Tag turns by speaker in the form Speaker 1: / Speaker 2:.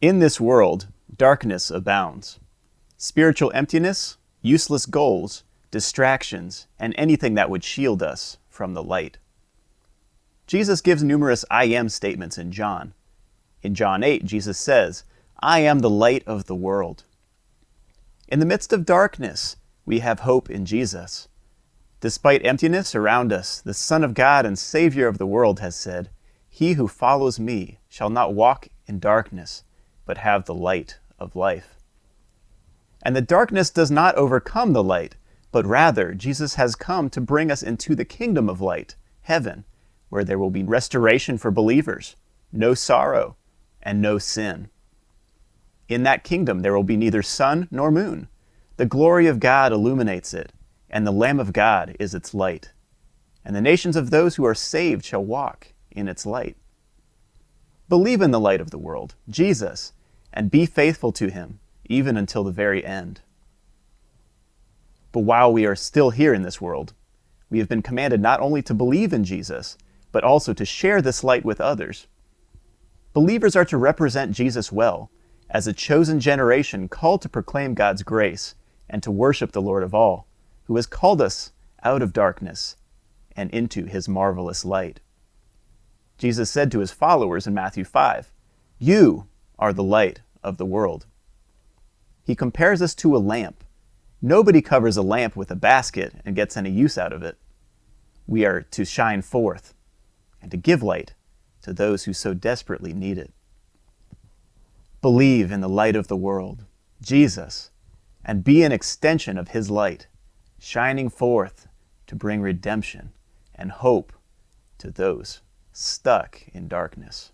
Speaker 1: In this world, darkness abounds. Spiritual emptiness, useless goals, distractions, and anything that would shield us from the light. Jesus gives numerous I am statements in John. In John 8, Jesus says, I am the light of the world. In the midst of darkness, we have hope in Jesus. Despite emptiness around us, the Son of God and Savior of the world has said, He who follows me shall not walk in darkness, but have the light of life. And the darkness does not overcome the light, but rather Jesus has come to bring us into the kingdom of light, heaven, where there will be restoration for believers, no sorrow, and no sin. In that kingdom there will be neither sun nor moon. The glory of God illuminates it, and the Lamb of God is its light. And the nations of those who are saved shall walk in its light. Believe in the light of the world, Jesus, and be faithful to him, even until the very end. But while we are still here in this world, we have been commanded not only to believe in Jesus, but also to share this light with others. Believers are to represent Jesus well, as a chosen generation called to proclaim God's grace and to worship the Lord of all, who has called us out of darkness and into his marvelous light. Jesus said to his followers in Matthew 5, You are the light of the world. He compares us to a lamp. Nobody covers a lamp with a basket and gets any use out of it. We are to shine forth and to give light to those who so desperately need it. Believe in the light of the world, Jesus, and be an extension of his light, shining forth to bring redemption and hope to those stuck in darkness.